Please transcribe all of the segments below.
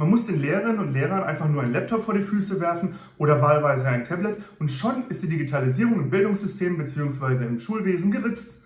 Man muss den Lehrerinnen und Lehrern einfach nur einen Laptop vor die Füße werfen oder wahlweise ein Tablet und schon ist die Digitalisierung im Bildungssystem bzw. im Schulwesen geritzt.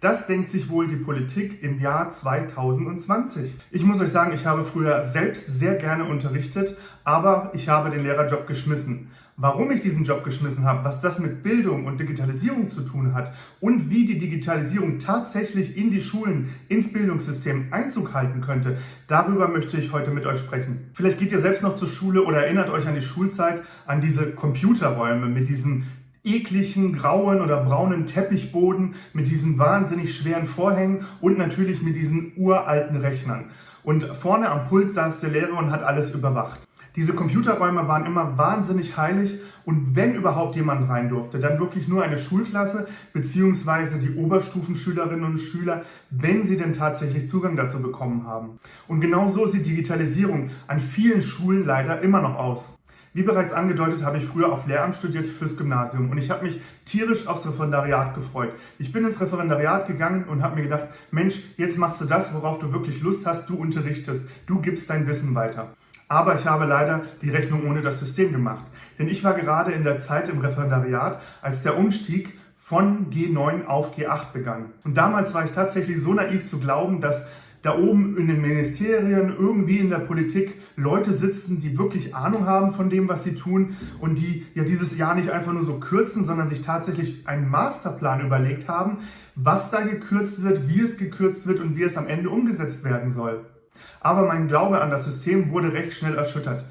Das denkt sich wohl die Politik im Jahr 2020. Ich muss euch sagen, ich habe früher selbst sehr gerne unterrichtet, aber ich habe den Lehrerjob geschmissen. Warum ich diesen Job geschmissen habe, was das mit Bildung und Digitalisierung zu tun hat und wie die Digitalisierung tatsächlich in die Schulen, ins Bildungssystem Einzug halten könnte, darüber möchte ich heute mit euch sprechen. Vielleicht geht ihr selbst noch zur Schule oder erinnert euch an die Schulzeit, an diese Computerräume mit diesen ekligen grauen oder braunen Teppichboden, mit diesen wahnsinnig schweren Vorhängen und natürlich mit diesen uralten Rechnern. Und vorne am Pult saß der Lehrer und hat alles überwacht. Diese Computerräume waren immer wahnsinnig heilig und wenn überhaupt jemand rein durfte, dann wirklich nur eine Schulklasse bzw. die Oberstufenschülerinnen und Schüler, wenn sie denn tatsächlich Zugang dazu bekommen haben. Und genau so sieht Digitalisierung an vielen Schulen leider immer noch aus. Wie bereits angedeutet, habe ich früher auf Lehramt studiert fürs Gymnasium und ich habe mich tierisch aufs Referendariat gefreut. Ich bin ins Referendariat gegangen und habe mir gedacht, Mensch, jetzt machst du das, worauf du wirklich Lust hast, du unterrichtest, du gibst dein Wissen weiter. Aber ich habe leider die Rechnung ohne das System gemacht. Denn ich war gerade in der Zeit im Referendariat, als der Umstieg von G9 auf G8 begann. Und damals war ich tatsächlich so naiv zu glauben, dass da oben in den Ministerien, irgendwie in der Politik Leute sitzen, die wirklich Ahnung haben von dem, was sie tun und die ja dieses Jahr nicht einfach nur so kürzen, sondern sich tatsächlich einen Masterplan überlegt haben, was da gekürzt wird, wie es gekürzt wird und wie es am Ende umgesetzt werden soll. Aber mein Glaube an das System wurde recht schnell erschüttert.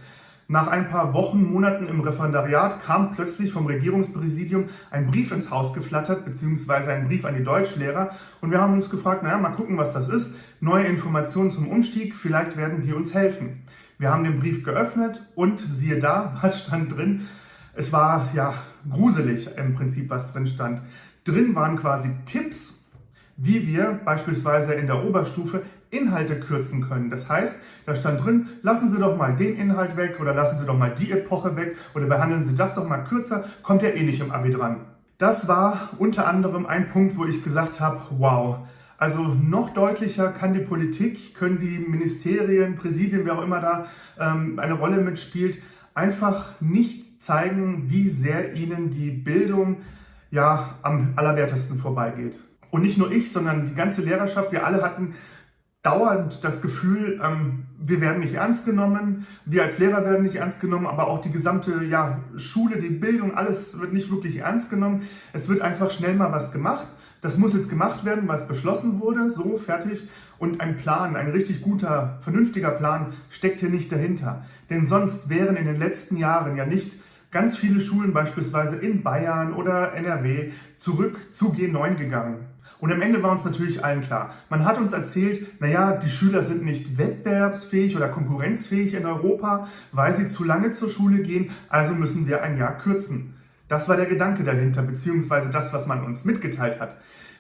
Nach ein paar Wochen, Monaten im Referendariat kam plötzlich vom Regierungspräsidium ein Brief ins Haus geflattert, beziehungsweise ein Brief an die Deutschlehrer. Und wir haben uns gefragt, naja, mal gucken, was das ist. Neue Informationen zum Umstieg, vielleicht werden die uns helfen. Wir haben den Brief geöffnet und siehe da, was stand drin? Es war ja gruselig im Prinzip, was drin stand. Drin waren quasi Tipps, wie wir beispielsweise in der Oberstufe Inhalte kürzen können. Das heißt, da stand drin, lassen Sie doch mal den Inhalt weg oder lassen Sie doch mal die Epoche weg oder behandeln Sie das doch mal kürzer, kommt ja eh nicht im Abi dran. Das war unter anderem ein Punkt, wo ich gesagt habe, wow, also noch deutlicher kann die Politik, können die Ministerien, Präsidien, wer auch immer da ähm, eine Rolle mitspielt, einfach nicht zeigen, wie sehr ihnen die Bildung ja am allerwertesten vorbeigeht. Und nicht nur ich, sondern die ganze Lehrerschaft, wir alle hatten dauernd das Gefühl, ähm, wir werden nicht ernst genommen, wir als Lehrer werden nicht ernst genommen, aber auch die gesamte ja, Schule, die Bildung, alles wird nicht wirklich ernst genommen. Es wird einfach schnell mal was gemacht. Das muss jetzt gemacht werden, was beschlossen wurde, so fertig. Und ein Plan, ein richtig guter, vernünftiger Plan steckt hier nicht dahinter. Denn sonst wären in den letzten Jahren ja nicht ganz viele Schulen beispielsweise in Bayern oder NRW zurück zu G9 gegangen. Und am Ende war uns natürlich allen klar, man hat uns erzählt, naja, die Schüler sind nicht wettbewerbsfähig oder konkurrenzfähig in Europa, weil sie zu lange zur Schule gehen, also müssen wir ein Jahr kürzen. Das war der Gedanke dahinter, beziehungsweise das, was man uns mitgeteilt hat.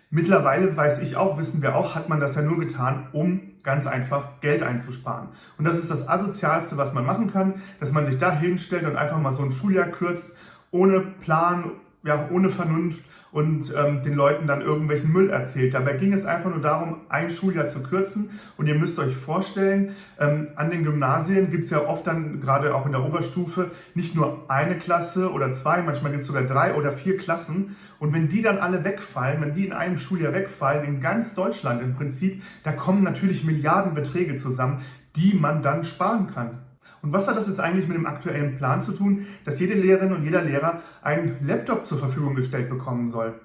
Mittlerweile weiß ich auch, wissen wir auch, hat man das ja nur getan, um ganz einfach Geld einzusparen. Und das ist das Asozialste, was man machen kann, dass man sich da hinstellt und einfach mal so ein Schuljahr kürzt, ohne Plan, ja, ohne Vernunft und ähm, den Leuten dann irgendwelchen Müll erzählt. Dabei ging es einfach nur darum, ein Schuljahr zu kürzen. Und ihr müsst euch vorstellen, ähm, an den Gymnasien gibt es ja oft dann, gerade auch in der Oberstufe, nicht nur eine Klasse oder zwei, manchmal gibt es sogar drei oder vier Klassen. Und wenn die dann alle wegfallen, wenn die in einem Schuljahr wegfallen, in ganz Deutschland im Prinzip, da kommen natürlich Milliardenbeträge zusammen, die man dann sparen kann. Und was hat das jetzt eigentlich mit dem aktuellen Plan zu tun, dass jede Lehrerin und jeder Lehrer einen Laptop zur Verfügung gestellt bekommen soll?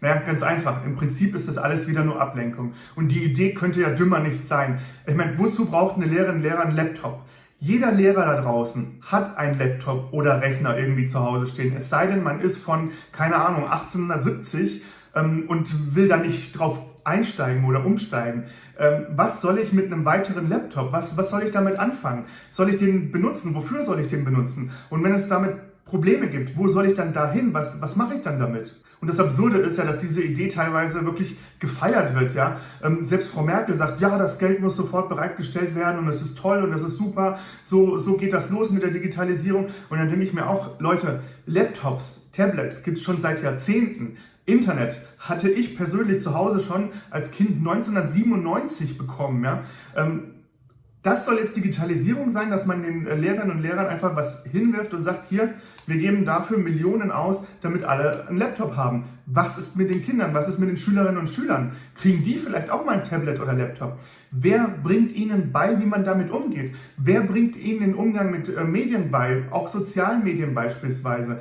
Naja, ganz einfach. Im Prinzip ist das alles wieder nur Ablenkung. Und die Idee könnte ja dümmer nicht sein. Ich meine, wozu braucht eine Lehrerin, Lehrer einen Laptop? Jeder Lehrer da draußen hat einen Laptop oder Rechner irgendwie zu Hause stehen. Es sei denn, man ist von, keine Ahnung, 1870 ähm, und will da nicht drauf einsteigen oder umsteigen. Ähm, was soll ich mit einem weiteren Laptop? Was, was soll ich damit anfangen? Soll ich den benutzen? Wofür soll ich den benutzen? Und wenn es damit Probleme gibt, wo soll ich dann dahin? Was, was mache ich dann damit? Und das Absurde ist ja, dass diese Idee teilweise wirklich gefeiert wird. Ja? Ähm, selbst Frau Merkel sagt, ja, das Geld muss sofort bereitgestellt werden und es ist toll und das ist super. So, so geht das los mit der Digitalisierung. Und dann denke ich mir auch, Leute, Laptops, Tablets gibt es schon seit Jahrzehnten. Internet hatte ich persönlich zu Hause schon als Kind 1997 bekommen. Ja? Ähm, das soll jetzt Digitalisierung sein, dass man den äh, Lehrerinnen und Lehrern einfach was hinwirft und sagt, hier, wir geben dafür Millionen aus, damit alle einen Laptop haben. Was ist mit den Kindern? Was ist mit den Schülerinnen und Schülern? Kriegen die vielleicht auch mal ein Tablet oder Laptop? Wer bringt ihnen bei, wie man damit umgeht? Wer bringt ihnen den Umgang mit äh, Medien bei, auch sozialen Medien beispielsweise?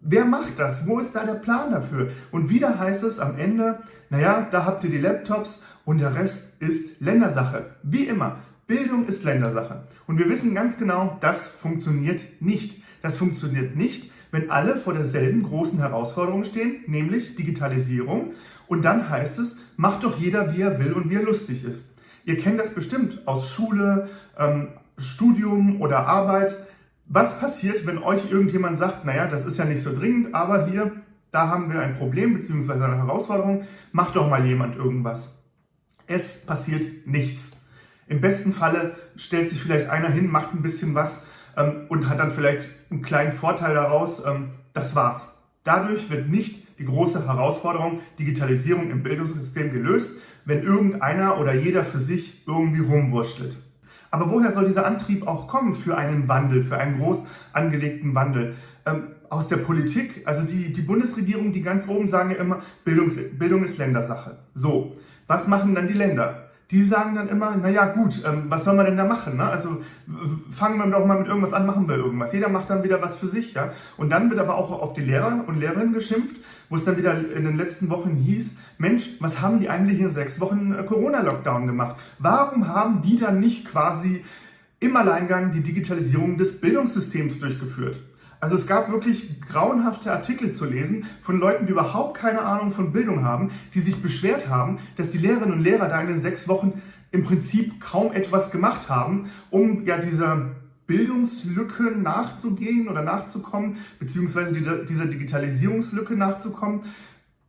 Wer macht das? Wo ist da der Plan dafür? Und wieder heißt es am Ende, naja, da habt ihr die Laptops und der Rest ist Ländersache. Wie immer. Bildung ist Ländersache. Und wir wissen ganz genau, das funktioniert nicht. Das funktioniert nicht, wenn alle vor derselben großen Herausforderung stehen, nämlich Digitalisierung. Und dann heißt es, macht doch jeder, wie er will und wie er lustig ist. Ihr kennt das bestimmt aus Schule, ähm, Studium oder Arbeit. Was passiert, wenn euch irgendjemand sagt, naja, das ist ja nicht so dringend, aber hier, da haben wir ein Problem bzw. eine Herausforderung, macht doch mal jemand irgendwas. Es passiert nichts. Im besten Falle stellt sich vielleicht einer hin, macht ein bisschen was ähm, und hat dann vielleicht einen kleinen Vorteil daraus. Ähm, das war's. Dadurch wird nicht die große Herausforderung Digitalisierung im Bildungssystem gelöst, wenn irgendeiner oder jeder für sich irgendwie rumwurschtelt. Aber woher soll dieser Antrieb auch kommen für einen Wandel, für einen groß angelegten Wandel? Ähm, aus der Politik, also die, die Bundesregierung, die ganz oben sagen ja immer, Bildungs, Bildung ist Ländersache. So, was machen dann die Länder? Die sagen dann immer, naja gut, ähm, was soll man denn da machen? Ne? Also fangen wir doch mal mit irgendwas an, machen wir irgendwas. Jeder macht dann wieder was für sich. ja. Und dann wird aber auch auf die Lehrer und Lehrerinnen geschimpft, wo es dann wieder in den letzten Wochen hieß, Mensch, was haben die eigentlich in sechs Wochen äh, Corona-Lockdown gemacht? Warum haben die dann nicht quasi im Alleingang die Digitalisierung des Bildungssystems durchgeführt? Also es gab wirklich grauenhafte Artikel zu lesen von Leuten, die überhaupt keine Ahnung von Bildung haben, die sich beschwert haben, dass die Lehrerinnen und Lehrer da in den sechs Wochen im Prinzip kaum etwas gemacht haben, um ja dieser Bildungslücke nachzugehen oder nachzukommen, beziehungsweise dieser Digitalisierungslücke nachzukommen.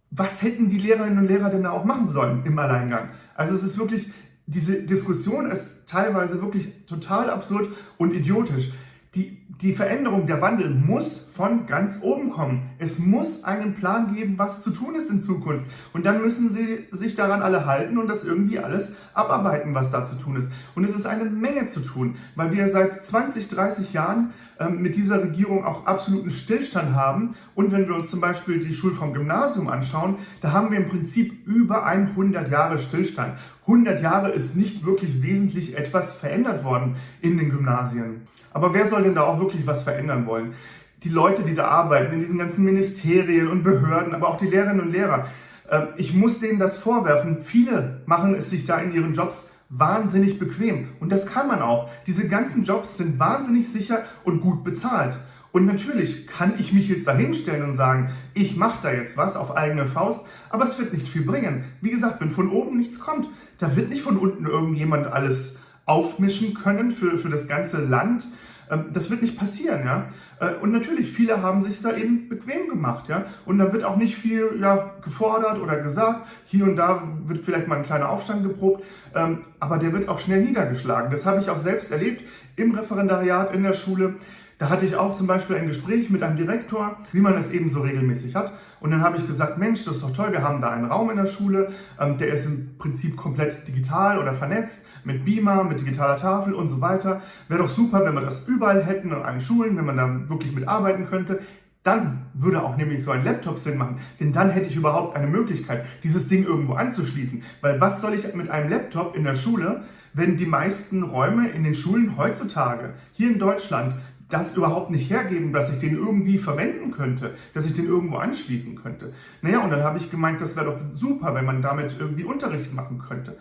Was hätten die Lehrerinnen und Lehrer denn da auch machen sollen im Alleingang? Also es ist wirklich, diese Diskussion ist teilweise wirklich total absurd und idiotisch die, die Veränderung, der Wandel muss von ganz oben kommen. Es muss einen Plan geben, was zu tun ist in Zukunft. Und dann müssen sie sich daran alle halten und das irgendwie alles abarbeiten, was da zu tun ist. Und es ist eine Menge zu tun, weil wir seit 20, 30 Jahren ähm, mit dieser Regierung auch absoluten Stillstand haben. Und wenn wir uns zum Beispiel die Schulform Gymnasium anschauen, da haben wir im Prinzip über 100 Jahre Stillstand. 100 Jahre ist nicht wirklich wesentlich etwas verändert worden in den Gymnasien. Aber wer soll denn da auch wirklich was verändern wollen? Die Leute, die da arbeiten, in diesen ganzen Ministerien und Behörden, aber auch die Lehrerinnen und Lehrer. Ähm, ich muss denen das vorwerfen. Viele machen es sich da in ihren Jobs wahnsinnig bequem. Und das kann man auch. Diese ganzen Jobs sind wahnsinnig sicher und gut bezahlt. Und natürlich kann ich mich jetzt dahinstellen und sagen, ich mache da jetzt was auf eigene Faust, aber es wird nicht viel bringen. Wie gesagt, wenn von oben nichts kommt, da wird nicht von unten irgendjemand alles aufmischen können für, für das ganze Land. Ähm, das wird nicht passieren, ja. Äh, und natürlich, viele haben sich da eben bequem gemacht, ja. Und da wird auch nicht viel ja, gefordert oder gesagt. Hier und da wird vielleicht mal ein kleiner Aufstand geprobt, ähm, aber der wird auch schnell niedergeschlagen. Das habe ich auch selbst erlebt im Referendariat in der Schule. Da hatte ich auch zum Beispiel ein Gespräch mit einem Direktor, wie man es eben so regelmäßig hat. Und dann habe ich gesagt, Mensch, das ist doch toll, wir haben da einen Raum in der Schule, ähm, der ist im Prinzip komplett digital oder vernetzt, mit Beamer, mit digitaler Tafel und so weiter. Wäre doch super, wenn wir das überall hätten an allen Schulen, wenn man da wirklich mitarbeiten könnte. Dann würde auch nämlich so ein Laptop Sinn machen, denn dann hätte ich überhaupt eine Möglichkeit, dieses Ding irgendwo anzuschließen. Weil was soll ich mit einem Laptop in der Schule, wenn die meisten Räume in den Schulen heutzutage hier in Deutschland das überhaupt nicht hergeben, dass ich den irgendwie verwenden könnte, dass ich den irgendwo anschließen könnte. Naja, und dann habe ich gemeint, das wäre doch super, wenn man damit irgendwie Unterricht machen könnte.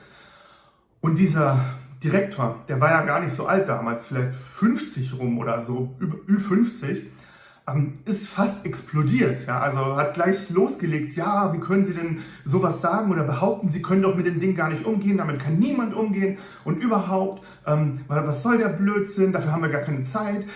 Und dieser Direktor, der war ja gar nicht so alt damals, vielleicht 50 rum oder so, Ü50, ähm, ist fast explodiert. Ja? Also hat gleich losgelegt, ja, wie können Sie denn sowas sagen oder behaupten, Sie können doch mit dem Ding gar nicht umgehen, damit kann niemand umgehen und überhaupt, ähm, was soll der Blödsinn, dafür haben wir gar keine Zeit,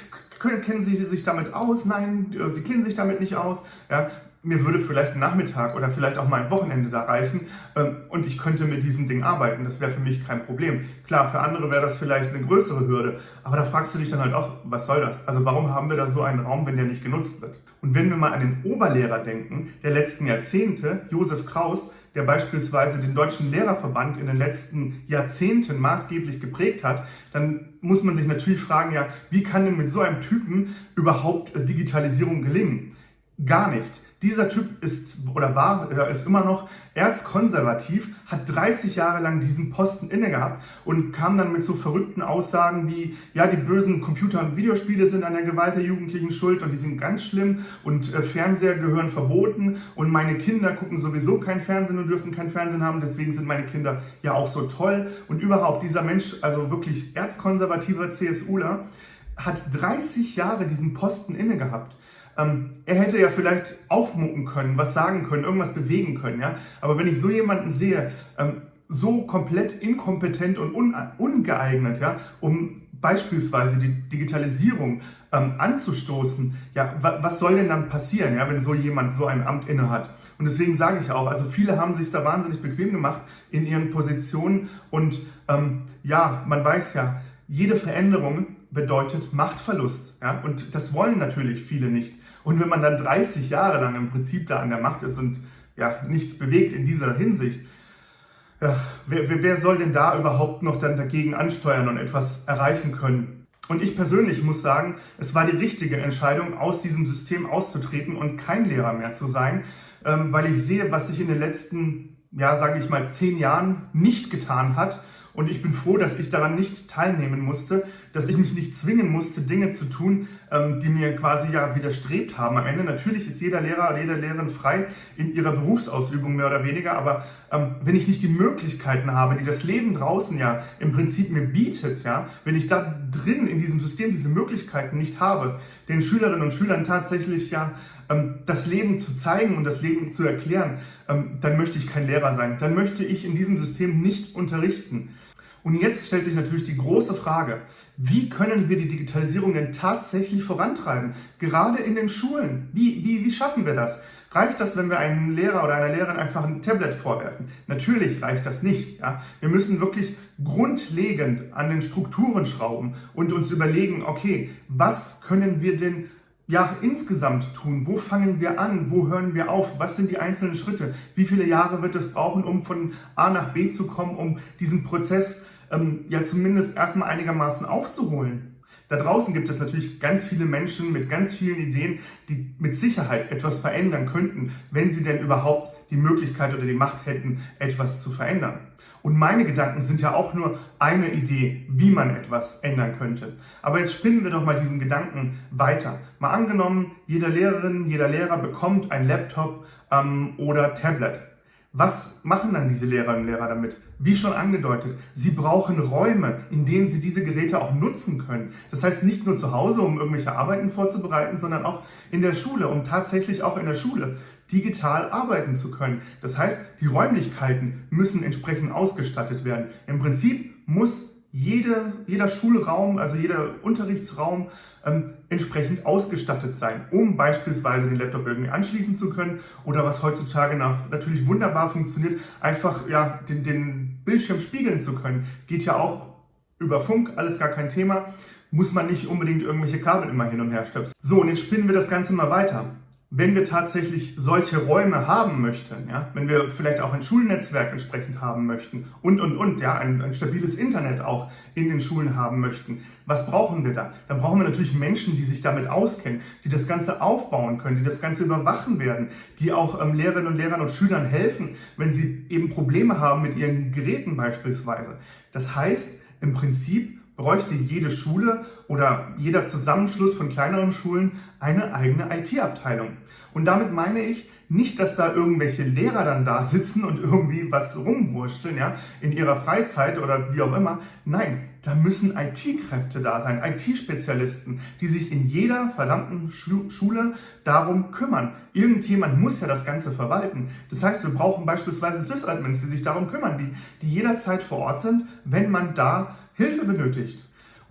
kennen Sie sich damit aus? Nein, Sie kennen sich damit nicht aus. Ja, mir würde vielleicht ein Nachmittag oder vielleicht auch mal ein Wochenende da reichen ähm, und ich könnte mit diesem Ding arbeiten. Das wäre für mich kein Problem. Klar, für andere wäre das vielleicht eine größere Hürde, aber da fragst du dich dann halt auch, was soll das? Also warum haben wir da so einen Raum, wenn der nicht genutzt wird? Und wenn wir mal an den Oberlehrer denken, der letzten Jahrzehnte, Josef Kraus, der beispielsweise den Deutschen Lehrerverband in den letzten Jahrzehnten maßgeblich geprägt hat, dann muss man sich natürlich fragen, ja, wie kann denn mit so einem Typen überhaupt äh, Digitalisierung gelingen? Gar nicht. Dieser Typ ist oder war, ist immer noch erzkonservativ, hat 30 Jahre lang diesen Posten inne gehabt und kam dann mit so verrückten Aussagen wie, ja, die bösen Computer- und Videospiele sind an der Gewalt der Jugendlichen schuld und die sind ganz schlimm und äh, Fernseher gehören verboten und meine Kinder gucken sowieso kein Fernsehen und dürfen kein Fernsehen haben, deswegen sind meine Kinder ja auch so toll. Und überhaupt, dieser Mensch, also wirklich erzkonservativer CSUler, hat 30 Jahre diesen Posten inne gehabt. Ähm, er hätte ja vielleicht aufmucken können, was sagen können, irgendwas bewegen können. Ja? Aber wenn ich so jemanden sehe, ähm, so komplett inkompetent und un ungeeignet, ja, um beispielsweise die Digitalisierung ähm, anzustoßen, ja, was soll denn dann passieren, ja, wenn so jemand so ein Amt innehat? Und deswegen sage ich auch, also viele haben sich da wahnsinnig bequem gemacht in ihren Positionen und ähm, ja, man weiß ja, jede Veränderung bedeutet Machtverlust. Ja? Und das wollen natürlich viele nicht. Und wenn man dann 30 Jahre lang im Prinzip da an der Macht ist und ja, nichts bewegt in dieser Hinsicht, ja, wer, wer soll denn da überhaupt noch dann dagegen ansteuern und etwas erreichen können? Und ich persönlich muss sagen, es war die richtige Entscheidung, aus diesem System auszutreten und kein Lehrer mehr zu sein, ähm, weil ich sehe, was sich in den letzten, ja, sage ich mal, zehn Jahren nicht getan hat und ich bin froh, dass ich daran nicht teilnehmen musste, dass ich mich nicht zwingen musste, Dinge zu tun, ähm, die mir quasi ja widerstrebt haben. Am Ende natürlich ist jeder Lehrer jede Lehrerin frei in ihrer Berufsausübung mehr oder weniger, aber ähm, wenn ich nicht die Möglichkeiten habe, die das Leben draußen ja im Prinzip mir bietet, ja, wenn ich da drin in diesem System diese Möglichkeiten nicht habe, den Schülerinnen und Schülern tatsächlich ja ähm, das Leben zu zeigen und das Leben zu erklären, dann möchte ich kein Lehrer sein. Dann möchte ich in diesem System nicht unterrichten. Und jetzt stellt sich natürlich die große Frage, wie können wir die Digitalisierung denn tatsächlich vorantreiben? Gerade in den Schulen. Wie, wie, wie schaffen wir das? Reicht das, wenn wir einem Lehrer oder einer Lehrerin einfach ein Tablet vorwerfen? Natürlich reicht das nicht. Ja? Wir müssen wirklich grundlegend an den Strukturen schrauben und uns überlegen, okay, was können wir denn ja, insgesamt tun? Wo fangen wir an? Wo hören wir auf? Was sind die einzelnen Schritte? Wie viele Jahre wird es brauchen, um von A nach B zu kommen, um diesen Prozess ähm, ja zumindest erstmal einigermaßen aufzuholen. Da draußen gibt es natürlich ganz viele Menschen mit ganz vielen Ideen, die mit Sicherheit etwas verändern könnten, wenn sie denn überhaupt die Möglichkeit oder die Macht hätten, etwas zu verändern. Und meine Gedanken sind ja auch nur eine Idee, wie man etwas ändern könnte. Aber jetzt spinnen wir doch mal diesen Gedanken weiter. Mal angenommen, jeder Lehrerin, jeder Lehrer bekommt ein Laptop ähm, oder Tablet. Was machen dann diese Lehrerinnen und Lehrer damit? Wie schon angedeutet, sie brauchen Räume, in denen sie diese Geräte auch nutzen können. Das heißt nicht nur zu Hause, um irgendwelche Arbeiten vorzubereiten, sondern auch in der Schule, um tatsächlich auch in der Schule digital arbeiten zu können. Das heißt, die Räumlichkeiten müssen entsprechend ausgestattet werden. Im Prinzip muss jede, jeder Schulraum, also jeder Unterrichtsraum ähm, entsprechend ausgestattet sein, um beispielsweise den Laptop irgendwie anschließen zu können oder was heutzutage nach, natürlich wunderbar funktioniert, einfach ja, den, den Bildschirm spiegeln zu können. Geht ja auch über Funk, alles gar kein Thema. Muss man nicht unbedingt irgendwelche Kabel immer hin und her stöpseln. So, und jetzt spinnen wir das Ganze mal weiter wenn wir tatsächlich solche Räume haben möchten, ja, wenn wir vielleicht auch ein Schulnetzwerk entsprechend haben möchten und, und, und, ja, ein, ein, stabiles Internet auch in den Schulen haben möchten, was brauchen wir da? Dann brauchen wir natürlich Menschen, die sich damit auskennen, die das Ganze aufbauen können, die das Ganze überwachen werden, die auch ähm, Lehrerinnen und Lehrern und Schülern helfen, wenn sie eben Probleme haben mit ihren Geräten beispielsweise. Das heißt, im Prinzip bräuchte jede Schule oder jeder Zusammenschluss von kleineren Schulen eine eigene IT-Abteilung. Und damit meine ich nicht, dass da irgendwelche Lehrer dann da sitzen und irgendwie was rumwurschteln, ja, in ihrer Freizeit oder wie auch immer. Nein, da müssen IT-Kräfte da sein, IT-Spezialisten, die sich in jeder verdammten Schule darum kümmern. Irgendjemand muss ja das Ganze verwalten. Das heißt, wir brauchen beispielsweise Sysadmins, die sich darum kümmern, die, die jederzeit vor Ort sind, wenn man da Hilfe benötigt.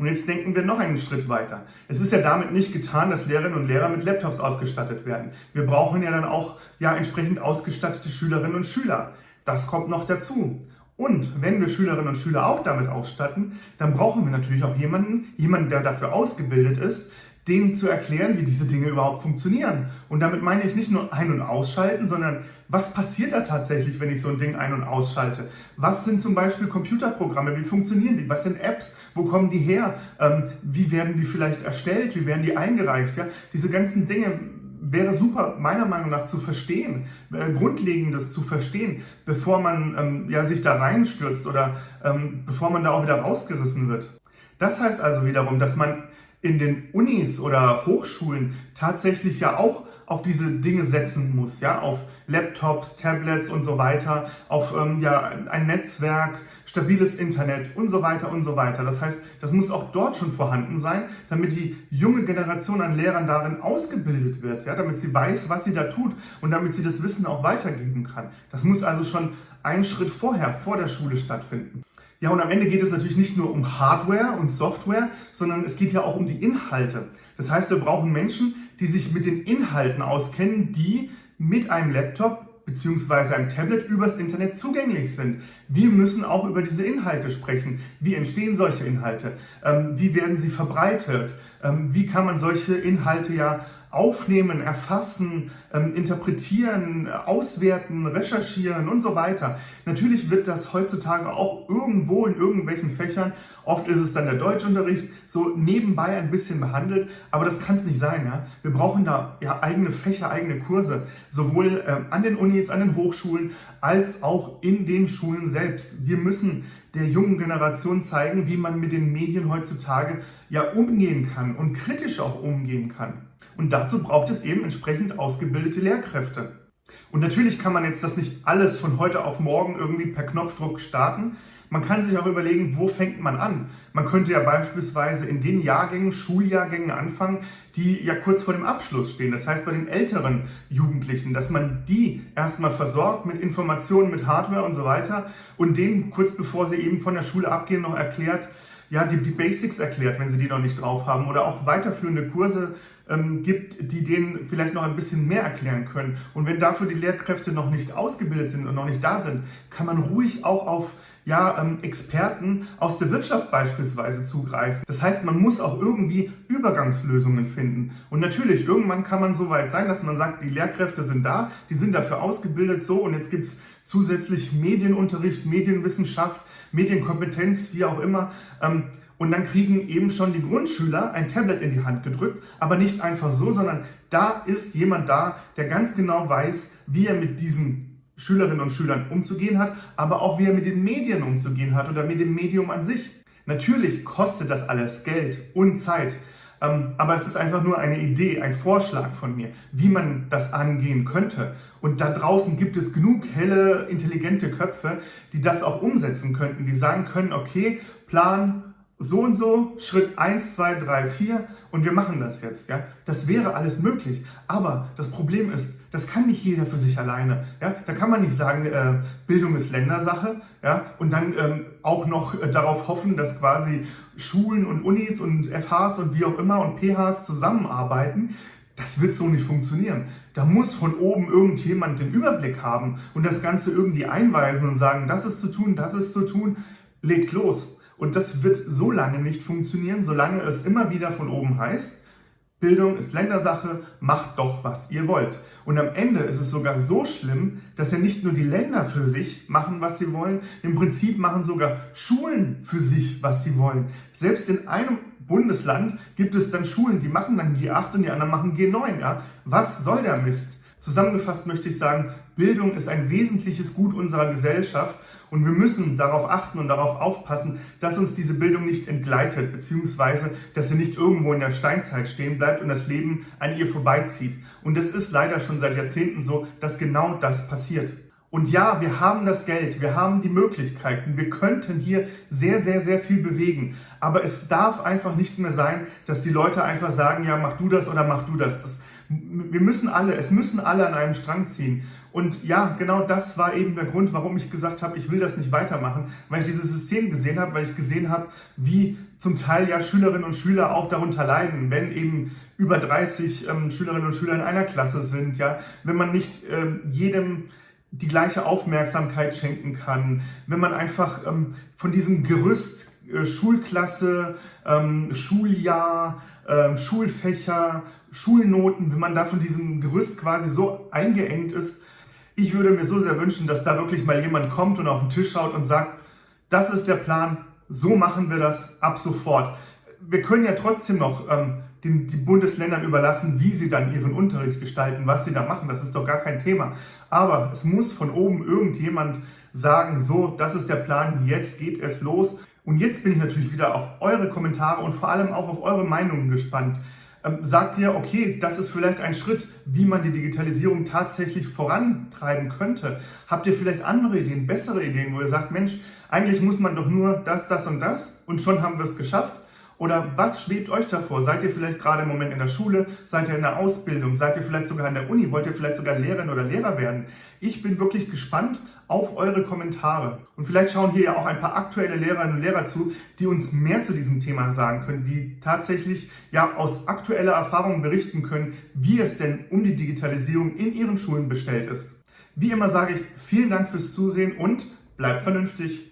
Und jetzt denken wir noch einen Schritt weiter. Es ist ja damit nicht getan, dass Lehrerinnen und Lehrer mit Laptops ausgestattet werden. Wir brauchen ja dann auch ja entsprechend ausgestattete Schülerinnen und Schüler. Das kommt noch dazu. Und wenn wir Schülerinnen und Schüler auch damit ausstatten, dann brauchen wir natürlich auch jemanden, jemanden, der dafür ausgebildet ist, denen zu erklären, wie diese Dinge überhaupt funktionieren. Und damit meine ich nicht nur ein- und ausschalten, sondern was passiert da tatsächlich, wenn ich so ein Ding ein- und ausschalte? Was sind zum Beispiel Computerprogramme? Wie funktionieren die? Was sind Apps? Wo kommen die her? Ähm, wie werden die vielleicht erstellt? Wie werden die eingereicht? Ja? Diese ganzen Dinge wäre super, meiner Meinung nach, zu verstehen, äh, Grundlegendes zu verstehen, bevor man ähm, ja, sich da reinstürzt oder ähm, bevor man da auch wieder rausgerissen wird. Das heißt also wiederum, dass man in den Unis oder Hochschulen tatsächlich ja auch auf diese Dinge setzen muss, ja, auf Laptops, Tablets und so weiter, auf ähm, ja, ein Netzwerk, stabiles Internet und so weiter und so weiter. Das heißt, das muss auch dort schon vorhanden sein, damit die junge Generation an Lehrern darin ausgebildet wird, ja, damit sie weiß, was sie da tut und damit sie das Wissen auch weitergeben kann. Das muss also schon einen Schritt vorher, vor der Schule stattfinden. Ja, und am Ende geht es natürlich nicht nur um Hardware und Software, sondern es geht ja auch um die Inhalte. Das heißt, wir brauchen Menschen, die sich mit den Inhalten auskennen, die mit einem Laptop bzw. einem Tablet übers Internet zugänglich sind. Wir müssen auch über diese Inhalte sprechen. Wie entstehen solche Inhalte? Ähm, wie werden sie verbreitet? Ähm, wie kann man solche Inhalte ja aufnehmen, erfassen, ähm, interpretieren, auswerten, recherchieren und so weiter. Natürlich wird das heutzutage auch irgendwo in irgendwelchen Fächern, oft ist es dann der Deutschunterricht, so nebenbei ein bisschen behandelt, aber das kann es nicht sein. Ja? Wir brauchen da ja eigene Fächer, eigene Kurse, sowohl ähm, an den Unis, an den Hochschulen, als auch in den Schulen selbst. Wir müssen der jungen Generation zeigen, wie man mit den Medien heutzutage ja umgehen kann und kritisch auch umgehen kann. Und dazu braucht es eben entsprechend ausgebildete Lehrkräfte. Und natürlich kann man jetzt das nicht alles von heute auf morgen irgendwie per Knopfdruck starten. Man kann sich auch überlegen, wo fängt man an? Man könnte ja beispielsweise in den Jahrgängen, Schuljahrgängen anfangen, die ja kurz vor dem Abschluss stehen. Das heißt bei den älteren Jugendlichen, dass man die erstmal versorgt mit Informationen, mit Hardware und so weiter und denen kurz bevor sie eben von der Schule abgehen noch erklärt, ja, die, die Basics erklärt, wenn sie die noch nicht drauf haben oder auch weiterführende Kurse ähm, gibt, die denen vielleicht noch ein bisschen mehr erklären können. Und wenn dafür die Lehrkräfte noch nicht ausgebildet sind und noch nicht da sind, kann man ruhig auch auf ja, ähm, Experten aus der Wirtschaft beispielsweise zugreifen. Das heißt, man muss auch irgendwie Übergangslösungen finden. Und natürlich, irgendwann kann man so weit sein, dass man sagt, die Lehrkräfte sind da, die sind dafür ausgebildet, so und jetzt gibt es zusätzlich Medienunterricht, Medienwissenschaft, Medienkompetenz, wie auch immer. Ähm, und dann kriegen eben schon die Grundschüler ein Tablet in die Hand gedrückt, aber nicht einfach so, sondern da ist jemand da, der ganz genau weiß, wie er mit diesen Schülerinnen und Schülern umzugehen hat, aber auch wie er mit den Medien umzugehen hat oder mit dem Medium an sich. Natürlich kostet das alles Geld und Zeit, aber es ist einfach nur eine Idee, ein Vorschlag von mir, wie man das angehen könnte. Und da draußen gibt es genug helle, intelligente Köpfe, die das auch umsetzen könnten, die sagen können, okay, Plan, so und so, Schritt 1, 2, 3, 4 und wir machen das jetzt. Ja? Das wäre alles möglich. Aber das Problem ist, das kann nicht jeder für sich alleine. Ja? Da kann man nicht sagen, äh, Bildung ist Ländersache ja? und dann ähm, auch noch äh, darauf hoffen, dass quasi Schulen und Unis und FHs und wie auch immer und PHs zusammenarbeiten. Das wird so nicht funktionieren. Da muss von oben irgendjemand den Überblick haben und das Ganze irgendwie einweisen und sagen, das ist zu tun, das ist zu tun. Legt los. Und das wird so lange nicht funktionieren, solange es immer wieder von oben heißt, Bildung ist Ländersache, macht doch, was ihr wollt. Und am Ende ist es sogar so schlimm, dass ja nicht nur die Länder für sich machen, was sie wollen, im Prinzip machen sogar Schulen für sich, was sie wollen. Selbst in einem Bundesland gibt es dann Schulen, die machen dann G8 und die anderen machen G9. Ja? Was soll der Mist? Zusammengefasst möchte ich sagen, Bildung ist ein wesentliches Gut unserer Gesellschaft und wir müssen darauf achten und darauf aufpassen, dass uns diese Bildung nicht entgleitet, beziehungsweise dass sie nicht irgendwo in der Steinzeit stehen bleibt und das Leben an ihr vorbeizieht. Und es ist leider schon seit Jahrzehnten so, dass genau das passiert. Und ja, wir haben das Geld, wir haben die Möglichkeiten, wir könnten hier sehr, sehr, sehr viel bewegen. Aber es darf einfach nicht mehr sein, dass die Leute einfach sagen, ja, mach du das oder mach du das. das wir müssen alle, es müssen alle an einem Strang ziehen. Und ja, genau das war eben der Grund, warum ich gesagt habe, ich will das nicht weitermachen, weil ich dieses System gesehen habe, weil ich gesehen habe, wie zum Teil ja Schülerinnen und Schüler auch darunter leiden, wenn eben über 30 ähm, Schülerinnen und Schüler in einer Klasse sind, ja, wenn man nicht ähm, jedem die gleiche Aufmerksamkeit schenken kann, wenn man einfach ähm, von diesem Gerüst äh, Schulklasse, ähm, Schuljahr, äh, Schulfächer, Schulnoten, wenn man da von diesem Gerüst quasi so eingeengt ist. Ich würde mir so sehr wünschen, dass da wirklich mal jemand kommt und auf den Tisch schaut und sagt, das ist der Plan, so machen wir das ab sofort. Wir können ja trotzdem noch ähm, den, die Bundesländern überlassen, wie sie dann ihren Unterricht gestalten, was sie da machen. Das ist doch gar kein Thema. Aber es muss von oben irgendjemand sagen, so, das ist der Plan, jetzt geht es los. Und jetzt bin ich natürlich wieder auf eure Kommentare und vor allem auch auf eure Meinungen gespannt. Ähm, sagt ihr, okay, das ist vielleicht ein Schritt, wie man die Digitalisierung tatsächlich vorantreiben könnte? Habt ihr vielleicht andere Ideen, bessere Ideen, wo ihr sagt, Mensch, eigentlich muss man doch nur das, das und das und schon haben wir es geschafft? Oder was schwebt euch davor? Seid ihr vielleicht gerade im Moment in der Schule? Seid ihr in der Ausbildung? Seid ihr vielleicht sogar in der Uni? Wollt ihr vielleicht sogar Lehrerin oder Lehrer werden? Ich bin wirklich gespannt auf eure Kommentare. Und vielleicht schauen hier ja auch ein paar aktuelle Lehrerinnen und Lehrer zu, die uns mehr zu diesem Thema sagen können, die tatsächlich ja aus aktueller Erfahrung berichten können, wie es denn um die Digitalisierung in ihren Schulen bestellt ist. Wie immer sage ich vielen Dank fürs Zusehen und bleibt vernünftig.